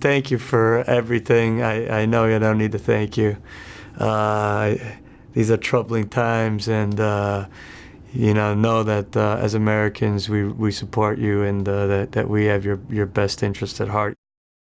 Thank you for everything. I, I know you don't need to thank you. Uh, these are troubling times, and uh, you know, know that uh, as Americans, we, we support you and uh, that, that we have your, your best interest at heart.